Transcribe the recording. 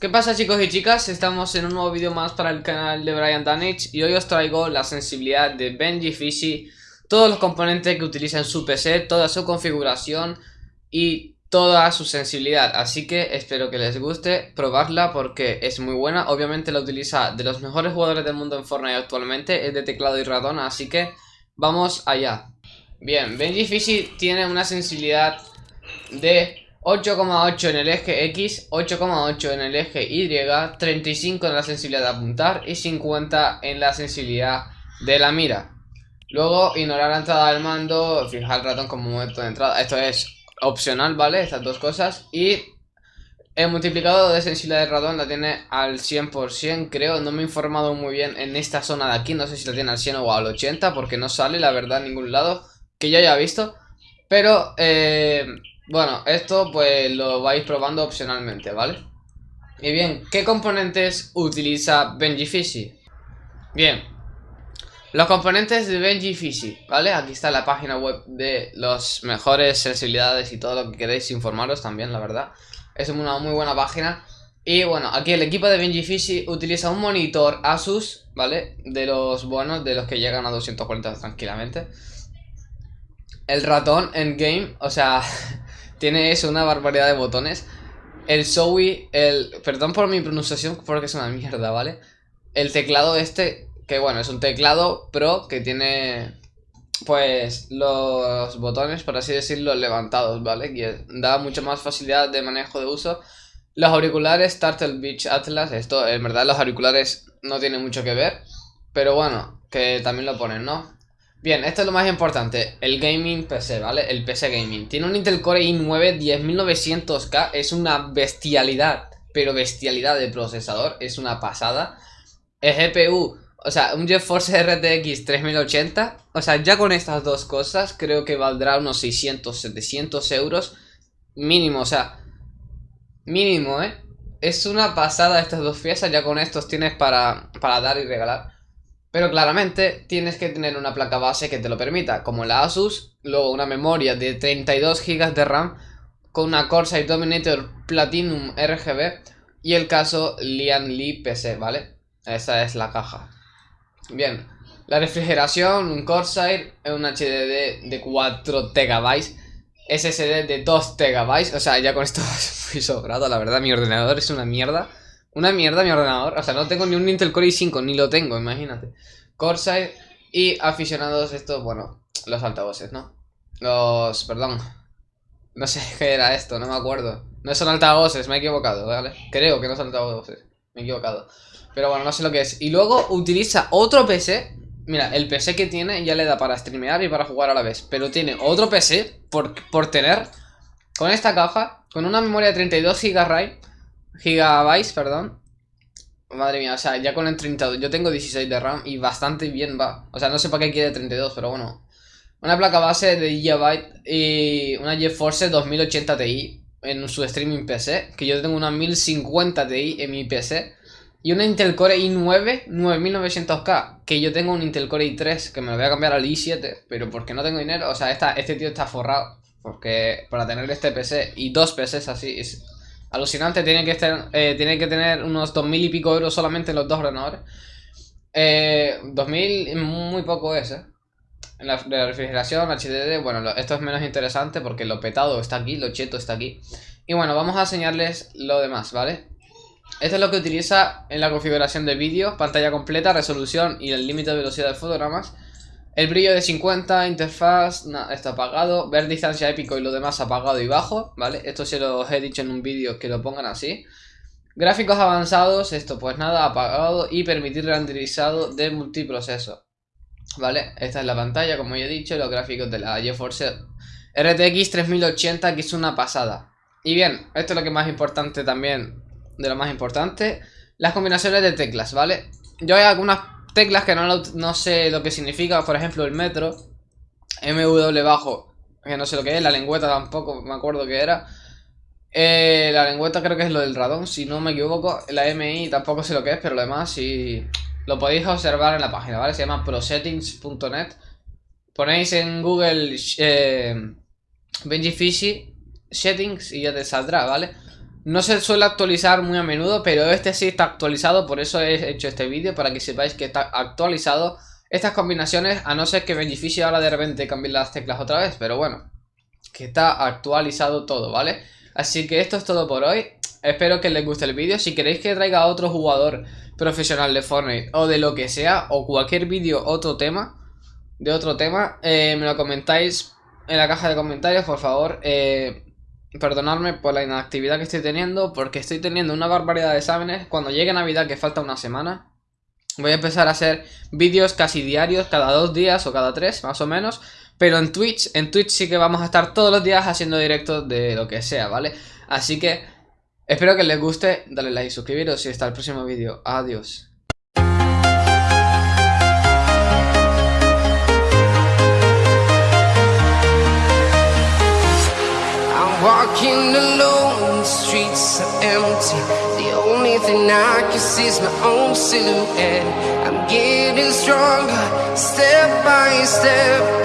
¿Qué pasa chicos y chicas? Estamos en un nuevo vídeo más para el canal de Brian Danich y hoy os traigo la sensibilidad de Benji Fishy, todos los componentes que utiliza en su PC, toda su configuración y toda su sensibilidad, así que espero que les guste probarla porque es muy buena, obviamente la utiliza de los mejores jugadores del mundo en Fortnite actualmente, es de teclado y ratón, así que vamos allá. Bien, Benji Fishy tiene una sensibilidad de 8,8 en el eje X, 8,8 en el eje Y, 35 en la sensibilidad de apuntar y 50 en la sensibilidad de la mira. Luego, ignorar la entrada del mando, fijar el ratón como momento de entrada. Esto es opcional, ¿vale? Estas dos cosas. Y el multiplicador de sensibilidad del ratón la tiene al 100%, creo. No me he informado muy bien en esta zona de aquí. No sé si la tiene al 100 o al 80, porque no sale, la verdad, en ningún lado que yo haya visto. Pero, eh, bueno, esto pues lo vais probando opcionalmente, ¿vale? Y bien, ¿qué componentes utiliza Benji Fishy? Bien, los componentes de Benji Fishy, ¿vale? Aquí está la página web de las mejores sensibilidades y todo lo que queréis informaros también, la verdad. Es una muy buena página. Y bueno, aquí el equipo de Benji Fishy utiliza un monitor Asus, ¿vale? De los buenos, de los que llegan a 240 tranquilamente. El ratón en game, o sea, tiene eso, una barbaridad de botones. El Zoe, el... Perdón por mi pronunciación porque es una mierda, ¿vale? El teclado este, que bueno, es un teclado pro que tiene... Pues los botones, por así decirlo, levantados, ¿vale? Que da mucha más facilidad de manejo de uso. Los auriculares Turtle Beach Atlas, esto en verdad los auriculares no tienen mucho que ver. Pero bueno, que también lo ponen, ¿no? Bien, esto es lo más importante, el gaming PC, ¿vale? El PC gaming. Tiene un Intel Core i9 10900K, es una bestialidad, pero bestialidad de procesador, es una pasada. El GPU, o sea, un GeForce RTX 3080, o sea, ya con estas dos cosas creo que valdrá unos 600, 700 euros mínimo, o sea, mínimo, ¿eh? Es una pasada estas dos piezas, ya con estos tienes para, para dar y regalar. Pero claramente tienes que tener una placa base que te lo permita, como la Asus, luego una memoria de 32 GB de RAM con una Corsair Dominator Platinum RGB y el caso Lian Li PC, ¿vale? Esa es la caja. Bien, la refrigeración, un Corsair, un HDD de 4 TB, SSD de 2 TB, o sea, ya con esto es sobrado, la verdad, mi ordenador es una mierda. Una mierda mi ordenador. O sea, no tengo ni un Intel Core i5, ni lo tengo, imagínate. Corsair y aficionados estos, bueno, los altavoces, ¿no? Los, perdón. No sé qué era esto, no me acuerdo. No son altavoces, me he equivocado, ¿vale? Creo que no son altavoces, me he equivocado. Pero bueno, no sé lo que es. Y luego utiliza otro PC. Mira, el PC que tiene ya le da para streamear y para jugar a la vez. Pero tiene otro PC por, por tener con esta caja, con una memoria de 32 GB gigabytes, perdón. Madre mía, o sea, ya con el 32, yo tengo 16 de RAM y bastante bien va. O sea, no sé para qué quiere 32, pero bueno. Una placa base de GB y una GeForce 2080 Ti en su streaming PC, que yo tengo una 1050 Ti en mi PC. Y una Intel Core i9 9900K, que yo tengo un Intel Core i3, que me lo voy a cambiar al i7, pero porque no tengo dinero, o sea, este tío está forrado. Porque para tener este PC y dos PCs así es Alucinante, tiene que, estar, eh, tiene que tener unos 2.000 y pico euros solamente los dos ordenadores. Eh, 2.000 muy poco es, ¿eh? En la, refrigeración, HDD, bueno, esto es menos interesante porque lo petado está aquí, lo cheto está aquí. Y bueno, vamos a enseñarles lo demás, ¿vale? Esto es lo que utiliza en la configuración de vídeo, pantalla completa, resolución y el límite de velocidad de fotogramas. El brillo de 50, interfaz, está apagado. Ver distancia épico y lo demás apagado y bajo, ¿vale? Esto se los he dicho en un vídeo que lo pongan así. Gráficos avanzados, esto pues nada, apagado y permitir renderizado de multiproceso. ¿Vale? Esta es la pantalla, como ya he dicho, los gráficos de la GeForce RTX 3080, que es una pasada. Y bien, esto es lo que más importante también, de lo más importante, las combinaciones de teclas, ¿vale? Yo hay algunas teclas que no, sé lo que significa, por ejemplo el metro, MW bajo, que no sé lo que es, la lengüeta tampoco me acuerdo que era. Eh, la lengüeta creo que es lo del radón, si no me equivoco. La MI tampoco sé lo que es, pero lo demás sí lo podéis observar en la página, ¿vale? Se llama prosettings.net. Ponéis en Google eh, Benji Fishy Settings y ya te saldrá, ¿vale? No se suele actualizar muy a menudo, pero este sí está actualizado, por eso he hecho este vídeo, para que sepáis que está actualizado estas combinaciones, a no ser que Benjifishi ahora de repente cambie las teclas otra vez, pero bueno, que está actualizado todo, ¿vale? Así que esto es todo por hoy, espero que les guste el vídeo, si queréis que traiga a otro jugador profesional de Fortnite o de lo que sea, o cualquier vídeo, otro tema, de otro tema, eh, me lo comentáis en la caja de comentarios, por favor, eh, perdonadme por la inactividad que estoy teniendo, porque estoy teniendo una barbaridad de exámenes. Cuando llegue Navidad, que falta una semana, voy a empezar a hacer vídeos casi diarios, cada dos días o cada tres, más o menos. Pero en Twitch, en Twitch sí que vamos a estar todos los días haciendo directos de lo que sea, ¿vale? Así que espero que les guste, dale like, suscribiros y hasta el próximo vídeo. Adiós. Walking alone, the streets are empty. The only thing I can see is my own silhouette. I'm getting stronger, step by step.